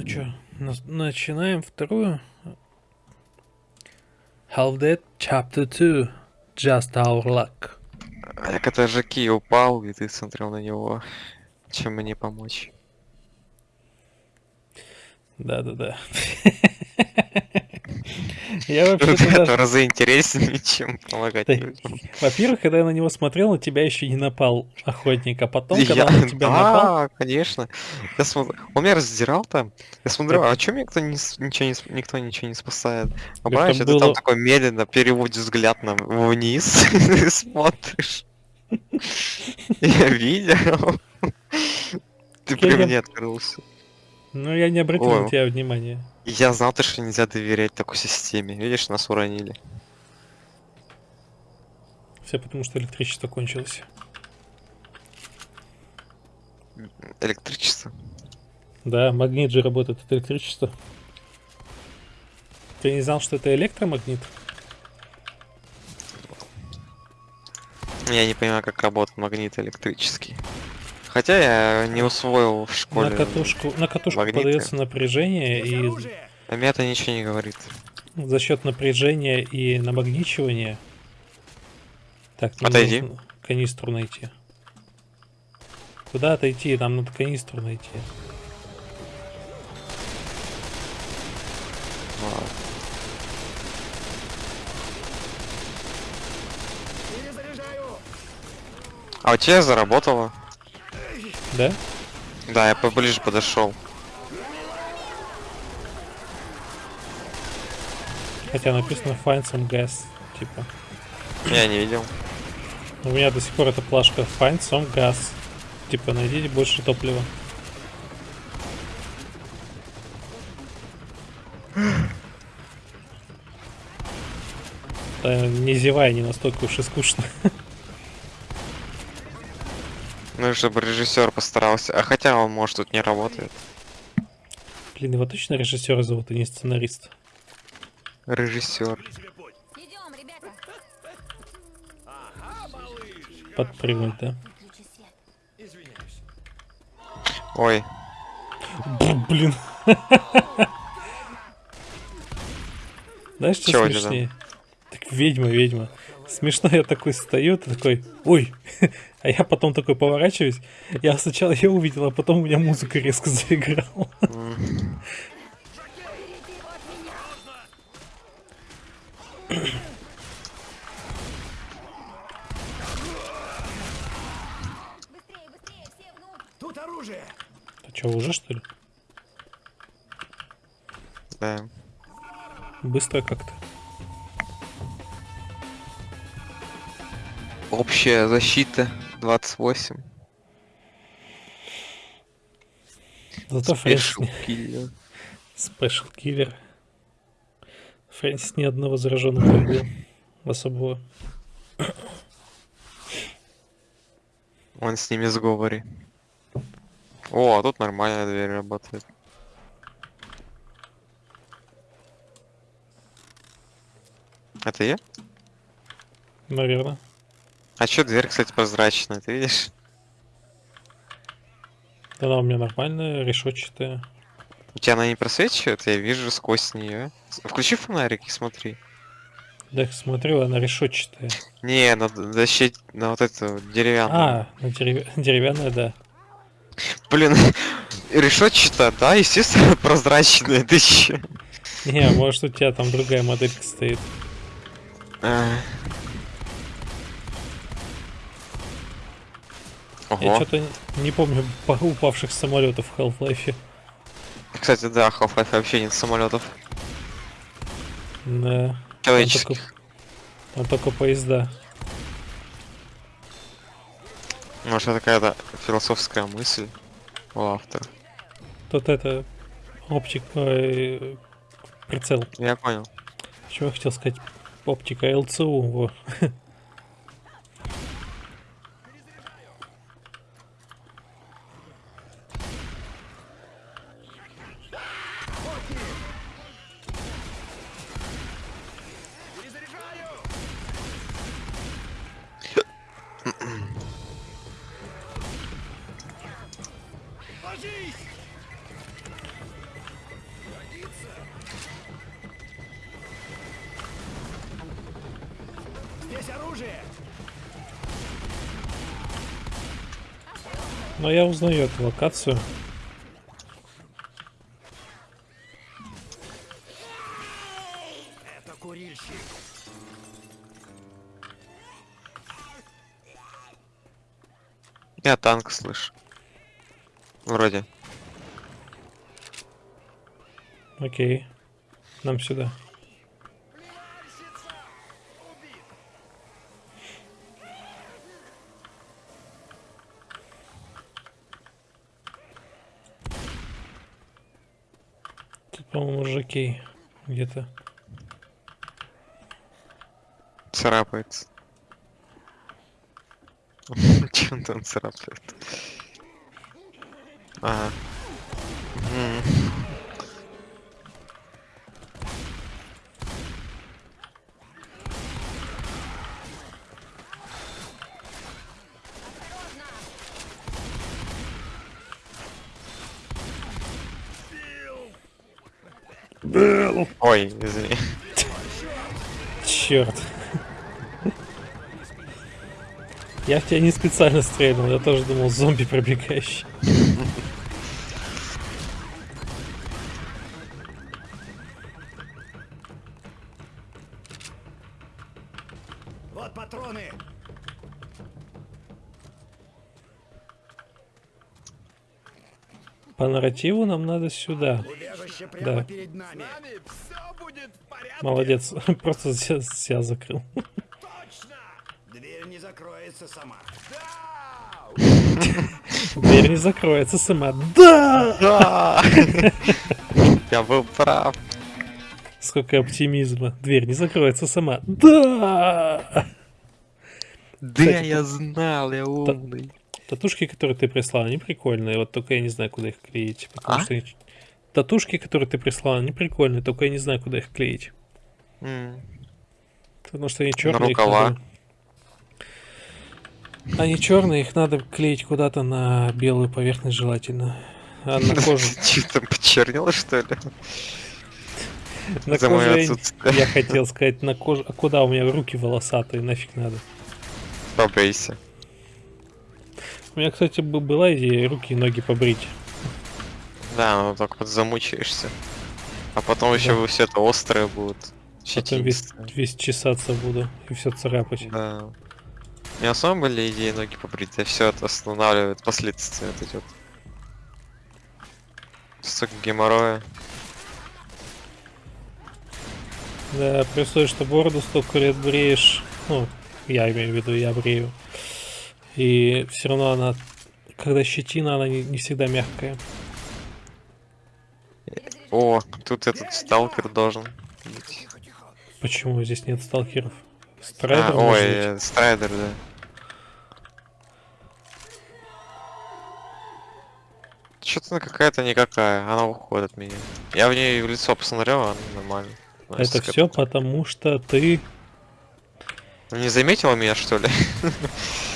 Ну чё, начинаем вторую. Half Dead Chapter 2. Just Our Luck. Так это же Ки упал, и ты смотрел на него. Чем мне помочь? Да-да-да. Я вообще Это даже... разы интереснее, чем помогать Да. Во-первых, когда я на него смотрел, на тебя еще не напал охотник, а потом, когда Я- он на тебя напал, Да, конечно. Я смотр- Он меня раздирал там. Я смотрю, а мне никто, не ничего не, никто ничего не спасает? А понимаешь, ты было- там такой медленно переводишь взгляд на вниз и смотришь. Я видел. Ты при мне открылся. ну я не обратил на тебя внимания. Я знал, то, что нельзя доверять такой системе. Видишь, нас уронили. Все потому, что электричество кончилось. Электричество. Да, магнит же работает от электричества. Ты не знал, что это электромагнит? Я не понимаю, как работает магнит электрический. Хотя я не усвоил в школе. На катушку, на катушку магниты. подается напряжение, и А мне это ничего не говорит. за счет напряжения и намагничивания. Так, Отойди. нужно канистру найти. Куда отойти? Нам надо канистру найти. А у тебя заработало? Да? Да, я поближе подошел. Хотя написано find some gas. Типа. Я не видел. У меня до сих пор эта плашка find some gas. Типа, найдите больше топлива. Да, не зевай, не настолько уж и скучно. Ну, чтобы режиссер постарался. А хотя он, может, тут не работает. Блин, его точно режиссера зовут, а не сценарист. Режиссер. Идем, ребята. Подпрыгнуть, да? Ой, Б- Блин. Знаешь, что Чего смешнее? Так ведьма, ведьма. Смешно, я такой стою, ты такой, ой, а я потом такой поворачиваюсь. Я сначала ее увидел, а потом у меня музыка резко заиграла. м, Быстрее, быстрее, все внутрь. Тут оружие! А что, уже что ли? да. Быстро как-то. Общая защита 28. Зато Special killer. special killer. Фрэнсис ни одного зараженного не. Особого. Он с ними в сговоре. О, а тут нормальная дверь работает. Это я? Наверное. А чё дверь, кстати, прозрачная, ты видишь? Она у меня нормальная, решетчатая. У тебя она не просвечивает, я вижу сквозь нее. Включи фонарик и смотри. Да, я смотрю, она решетчатая. Не, на защит, на вот эту деревянную. А, на дерев- деревянная, да. Блин, решетчатая, да, естественно, прозрачная, ты чё? Не, может у тебя там другая моделька стоит. А. Я Ого. что-то не помню па- упавших самолетов в Half-Life. Кстати, да, Half-Life вообще нет самолетов. Да. Там Человеческих. только, там только поезда. Может, это какая-то философская мысль у автора. Тут это оптик, э, прицел. Я понял. Чего я хотел сказать? Оптика ЛЦУ. Во. Но я узнаю эту локацию. Это курильщик. Я танк слышу. Вроде. Окей. Нам сюда. По-моему, жокей где-то. Царапается. Чем там царапает? Ага. Ой, извини. Черт. Я в тебя не специально стрельнул, я тоже думал зомби пробегающий. Нарративу нам надо сюда. Да. Молодец, просто себя, себя закрыл. Точно. Дверь не закроется сама. Дверь не закроется сама. Да! Да! Я был прав. Сколько оптимизма. Дверь не закроется сама. Да! Да, я знал, я умный. Татушки, которые ты прислал, они прикольные. Вот только я не знаю, куда их клеить. Потому А? что они- Татушки, которые ты прислал, они прикольные, только я не знаю, куда их клеить. М. Потому что они черные. рукава. Они черные, их надо клеить куда-то на белую поверхность желательно. А на кожу, Чё там почернело, что ли? на коже я- хотел сказать на коже. А куда у меня руки волосатые, нафиг надо? Побейся. У меня, кстати, бы- была идея руки и ноги побрить. Да, ну так вот замучаешься. А потом еще Да. все это острое будет. Потом весь, весь чесаться буду и все царапать. Да. У меня самом были идеи ноги побрить, а все это останавливает последствия вот эти вот. Столько геморроя. Да, условии, что бороду столько лет бреешь, ну, я имею в виду, я брею. И все равно она, когда щетина, она не, не всегда мягкая. О, тут этот сталкер должен быть. Почему здесь нет сталкеров? Strider А, ой, э, strider, да. Что-то она какая-то никакая, она уходит от меня. Я в ней в лицо посмотрел, она нормально. Это относится к все потому, что ты... Не заметила меня, что ли?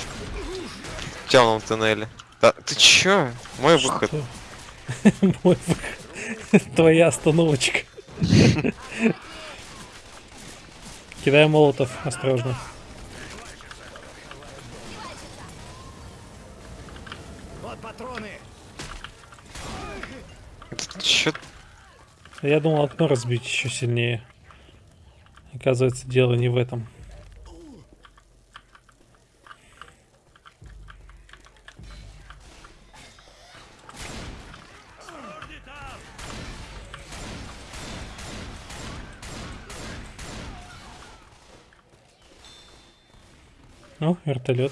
Темном туннеле. Да, ты чё? Мой выход. Мой выход. Твоя остановочка. Кидай молотов, осторожно. Вот патроны. Чё? Я думал окно разбить еще сильнее. Оказывается, дело не в этом. Ну, вертолет.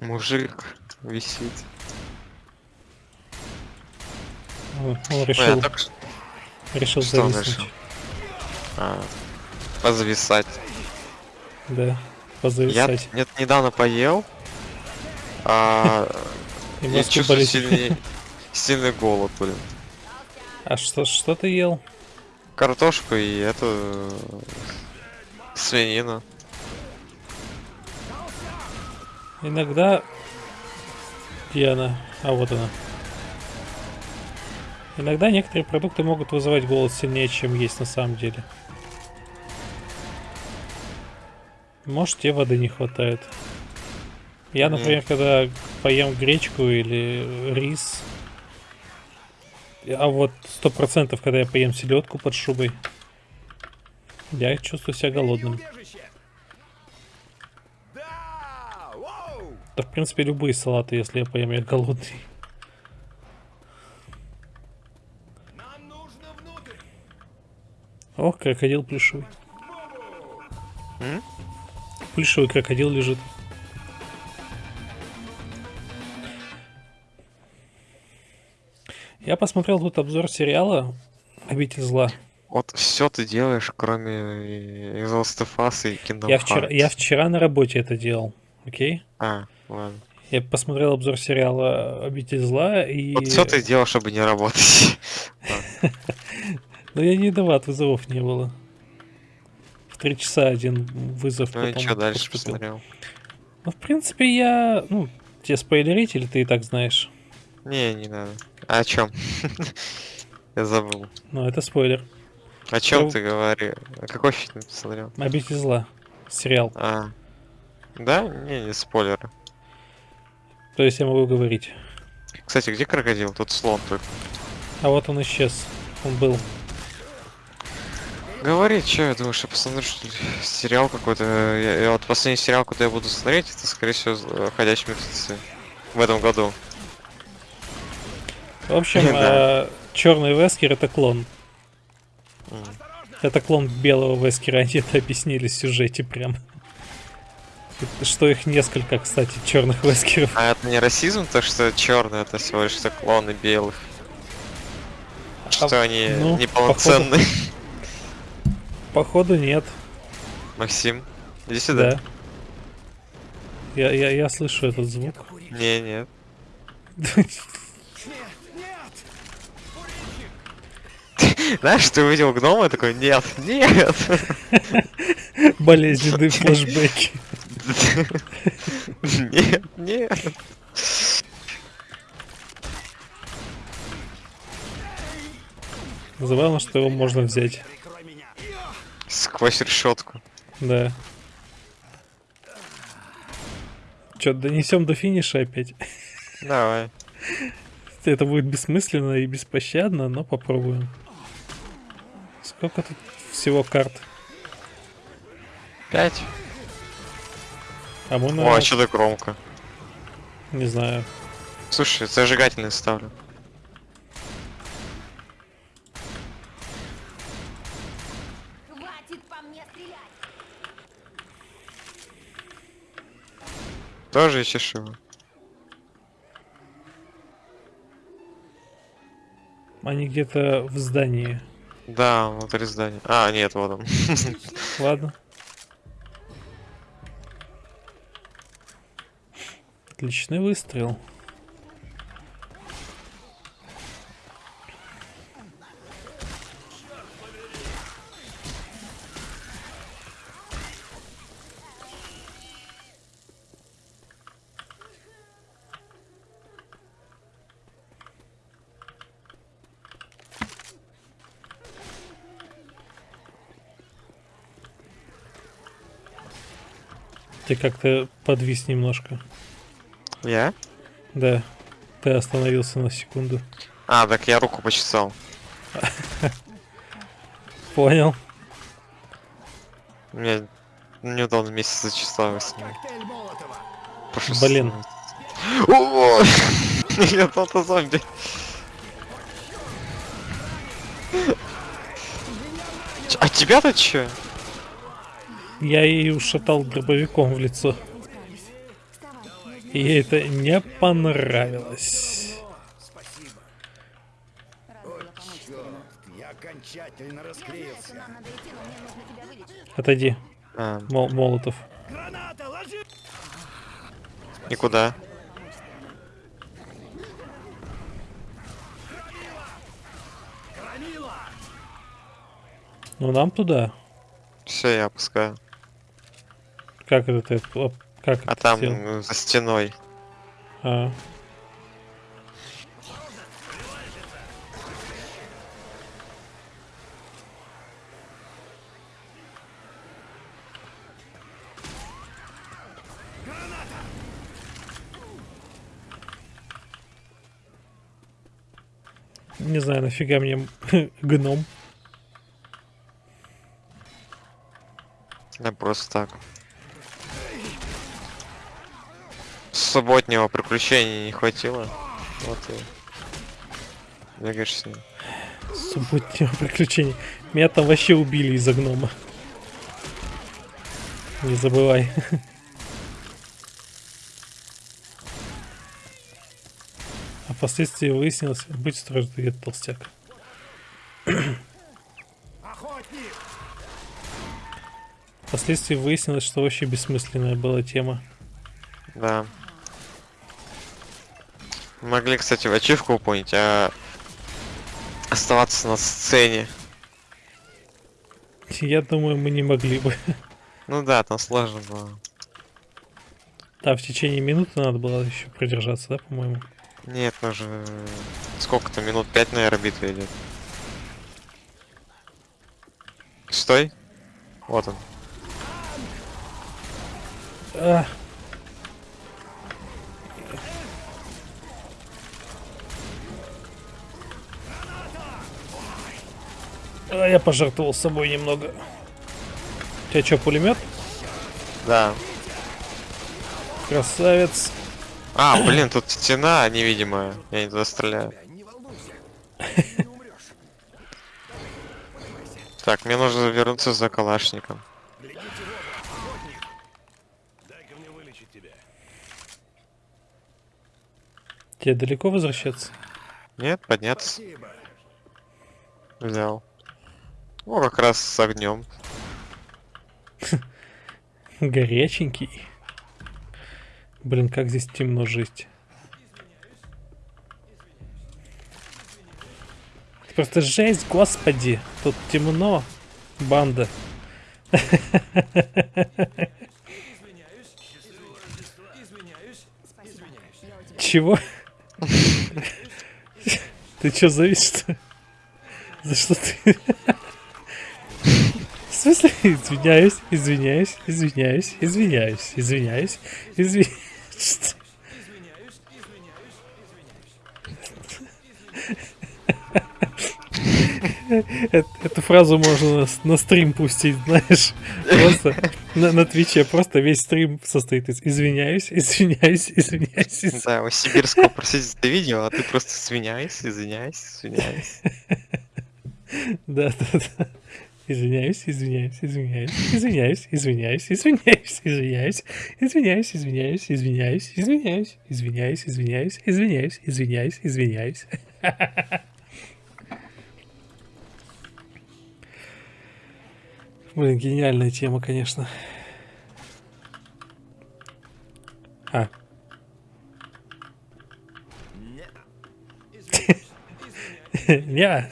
Мужик висит. Он, он Ой, а решил, так ш- решил что зависнуть. решил? А, позависать. Да, Я позависать. нет, недавно поел. А, я чувствую сильный, сильный голод, блин. А что, что ты ел? Картошку и эту свинину. Иногда... Она? А вот она. Иногда некоторые продукты могут вызывать голод сильнее, чем есть на самом деле. Может, тебе воды не хватает. Я, например, когда поем гречку или рис, а вот сто процентов, когда я поем селедку под шубой, я чувствую себя голодным. Да! В принципе, любые салаты, если я поем, я голодный. Нам нужно внутрь. Ох, крокодил плюшевый. М? Плюшевый крокодил лежит. Я посмотрел тут обзор сериала «Обитель зла». Вот все ты делаешь, кроме и- из Last of Us и Kingdom Я вчера, я вчера на работе это делал, окей? А, ладно. Я посмотрел обзор сериала «Обитель зла» и... Вот все ты делал, чтобы не работать. Но я не виноват, вызовов не было. В три часа один вызов Ну и что дальше посмотрел? Ну, в принципе, я... Ну, тебе спойлерить или ты и так знаешь? Не, не надо. А о чем? Я забыл. Ну, это спойлер. О чем ты говоришь? А Какой фильм ты посмотрел? «Обитель зла». Сериал. А. Да? Не, не спойлеры. То есть я могу говорить. Кстати, где крокодил? Тут слон только. А вот он исчез. Он был. Говори, что я думаю, что посмотрю, что ли, сериал какой-то. Я, я вот последний сериал, куда я буду смотреть, это, скорее всего, «Ходячие мертвецы». В этом году. В общем, Да. черный Вескер это клон. М. Это клон белого Вескера, они это объяснили в сюжете прям. Что их несколько, кстати, черных Вескеров. А это не расизм, то что черный это всего лишь что клоны белых. Что они ну, неполноценные. Походу нет, Максим, иди сюда. да. Я, я, я слышу этот звук. Не, нет. Знаешь, ты увидел гнома и такой, нет, нет. Болезненные флешбеки. Нет, нет. Забавно, что его можно взять. Сквозь решетку. Да. Че, донесем до финиша опять? Давай. Это будет бессмысленно и беспощадно, но попробуем. Сколько тут всего карт? Пять. А мы на... О, а что так громко? Не знаю. Слушай, зажигательный ставлю. Хватит по мне стрелять! Тоже ищешь его? Они где-то в здании. Да, внутри здания. А, нет, вот он. Ладно. Отличный выстрел. Ты как-то подвис немножко. Я? Да. Ты остановился на секунду. А, так я руку почесал. Понял. Мне неудобно месяц зачесал с ним. Коктейль Молотова. Прошу Блин. О, Я тот зомби. А тебя-то чё? Я ей ушатал дробовиком в лицо. И ей это не понравилось. Отойди, А, Мол- Молотов. Граната, ложи! и куда? Громила! Ну нам туда. Все, я опускаю. Как это ты? Как а это там сделал? за стеной. А. Не знаю, нафига мне гном. Да просто так. Субботнего приключения не хватило. Вот и... Бегаешь с ним. Субботнего приключения. Меня там вообще убили из-за гнома. Не забывай. А впоследствии выяснилось, быть страждует толстяк. Охотник! Впоследствии выяснилось, что вообще бессмысленная была тема. Да. Могли, кстати, в ачивку выполнить, а оставаться на сцене. Я думаю, мы не могли бы. Ну да, там сложно было. Да, в течение минуты надо было еще продержаться, да, по-моему? Нет, ну же... Сколько-то минут пять, наверное, битва идет. Стой. Вот он. А. А, я пожертвовал собой немного. У тебя что, пулемет? Да. Красавец. А, блин, тут стена невидимая. Я не туда стреляю. Так, мне нужно вернуться за калашником. Тебе далеко возвращаться? Нет, подняться. Спасибо. Взял. О, как раз с огнем. Горяченький. Блин, как здесь темно жить. Просто жесть, господи. Тут темно. Банда. Чего? Ты чё завис, что? За что ты? Смысле? Извиняюсь, извиняюсь, извиняюсь, извиняюсь, извиняюсь, извиняюсь. Эту фразу можно на, стрим пустить, знаешь. Просто на, Твиче просто весь стрим состоит из извиняюсь, извиняюсь, извиняюсь, извиняюсь. Да, у Сибирского просить это видео, а ты просто извиняюсь, извиняюсь, извиняюсь. Да, да, да. Извиняюсь, извиняюсь, извиняюсь, извиняюсь, извиняюсь, извиняюсь, извиняюсь, извиняюсь, извиняюсь, извиняюсь, извиняюсь, извиняюсь, извиняюсь, извиняюсь, извиняюсь, извиняюсь. Блин, гениальная тема, конечно. А, не,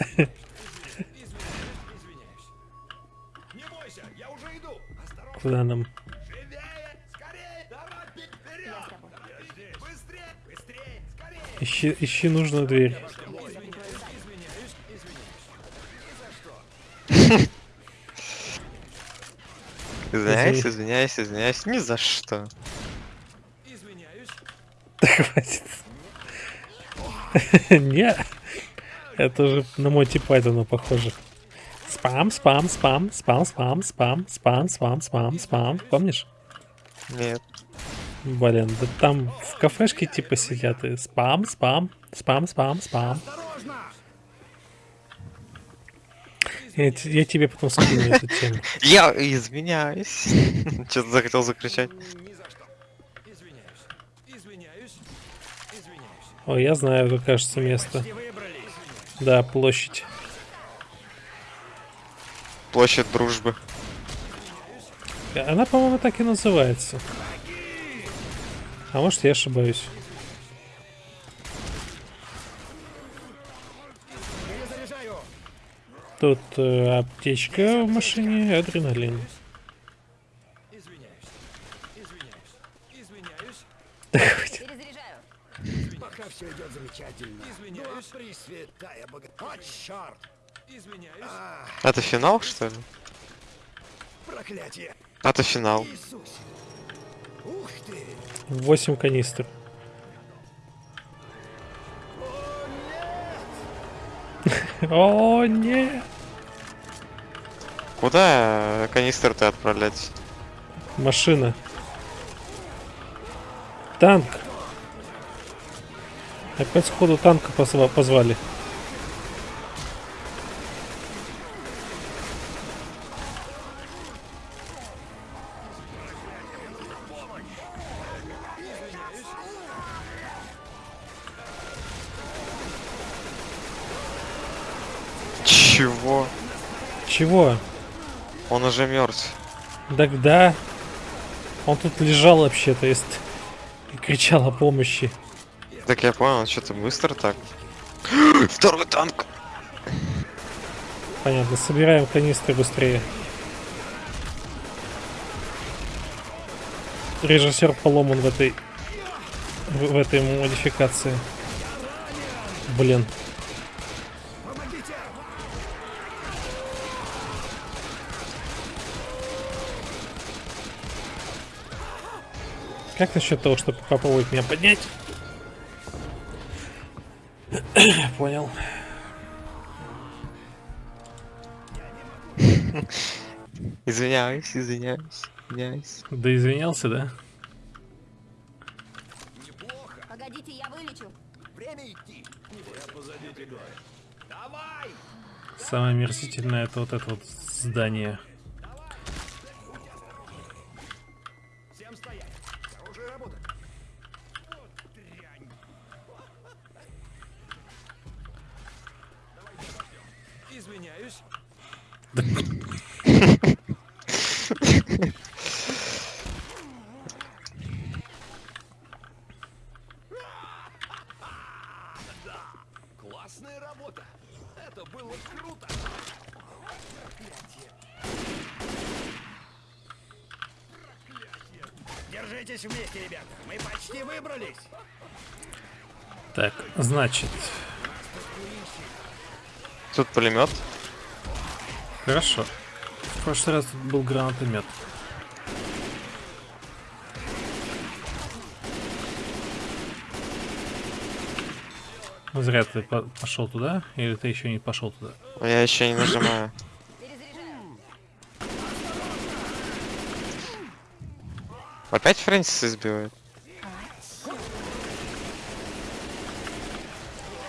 быстрее, скорее. Ищи, ищи нужную дверь. Извиняюсь, извиняюсь, извиняюсь. Ни за что. Да хватит. Не. Это уже на Монти Пайтона похоже. Спам, спам, спам, спам, спам, спам, спам, спам, спам, спам. Помнишь? Нет. Блин, да там в кафешке типа сидят и спам, спам, спам, спам, спам. Я, я тебе потом скину эту тему. Я извиняюсь. Что-то захотел закричать. Ой, я знаю, как кажется место. Да, площадь. Площадь дружбы. Она, по-моему, так и называется. А может, я ошибаюсь. Перезаряжаю. Тут э, аптечка в машине, адреналин. Пока все идет замечательно. Извиняюсь. Ну, пресвятая бога... О, черт! А, Это финал, что ли? проклятие! Это финал. Ты! 8 канистр. О, не. Куда э, канистр-то отправлять? Машина. Танк. Опять сходу танка позва- позвали. Чего? Он уже мертв. Так да. Он тут лежал вообще-то есть. И кричал о помощи. Так я понял, что-то быстро так. Второй танк! Понятно, собираем канистры быстрее. Режиссер поломан в этой в, в этой модификации. Блин. Как насчет того, чтобы попробовать меня поднять? Понял. Извиняюсь, извиняюсь, извиняюсь. Да извинялся, да? Погодите, я вылечу. Время идти. Я позади тебя. Давай! Самое мерзительное это вот это вот здание. Всем стоять. Оружие работает. Вот дрянь. Извиняюсь. Классная работа. Это было круто. Проклятие. Проклятие. Держитесь вместе, ребята. Мы почти выбрались. Так, значит, Тут пулемет. хорошо. В прошлый раз тут был гранатомет. Зря ты по- пошел туда, или ты еще не пошел туда? Я еще не нажимаю. Опять Фрэнсис избивает?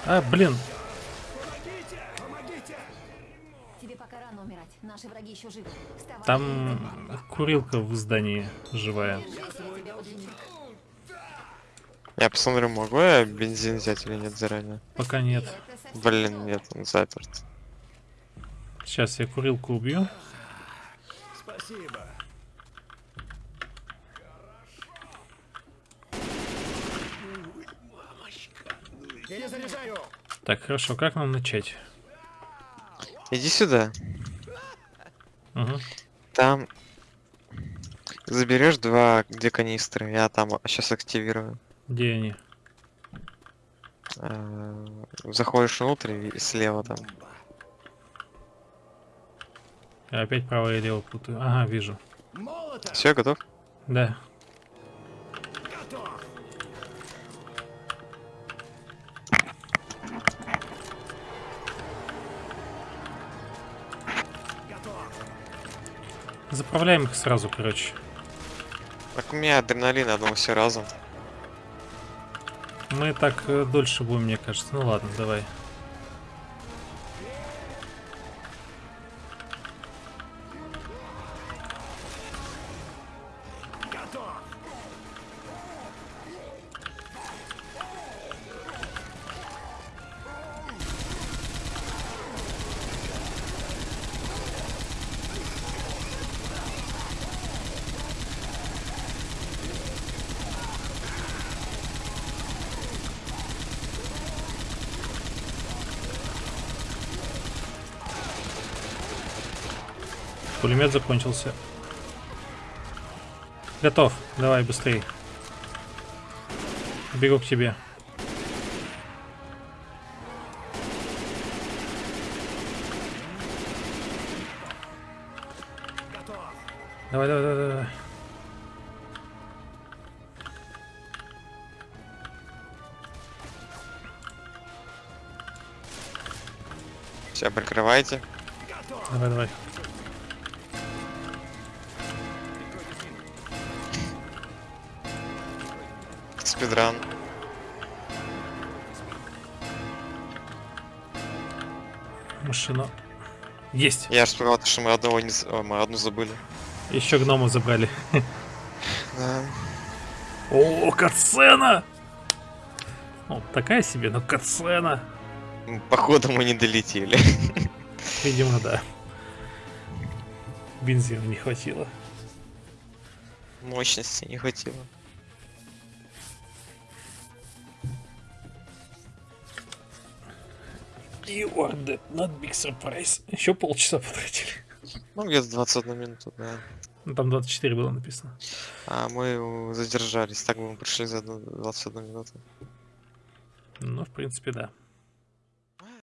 А, блин, Тебе пока рано умирать. Наши враги еще живы. Вставай. там курилка в здании живая. Я посмотрю, могу я бензин взять или нет заранее. Пока нет. Блин, нет, он заперт. Сейчас я курилку убью. Спасибо. Так, хорошо, как нам начать? Иди сюда. Угу. Там заберешь два, где канистры. Я там сейчас активирую. Где они? Э, Заходишь внутрь и слева там. Я опять право и лево путаю. Ага, вижу. Все, готов? Да. Заправляем их сразу, короче. Так у меня адреналин, одного все разом. Мы так э, дольше будем, мне кажется. Ну ладно, давай. Пулемет закончился. Готов. Давай, быстрей. Бегу к тебе. Давай, давай, давай, давай. Все, прикрывайте. Давай, давай. Спидран. Машина. Есть. Я же сказал, что мы одного не... о, мы одну забыли. Еще гнома забрали. Да. О, катсцена! Ну, такая себе, но катсцена. Походу мы не долетели. Видимо, да. Бензина не хватило. Мощности не хватило. Are dead, not big surprise. Еще полчаса потратили. Ну, где-то 21 минуту, да. Ну, там 24 было написано. А мы задержались, так бы мы пришли за одну- 21 минуту. Ну, в принципе, да.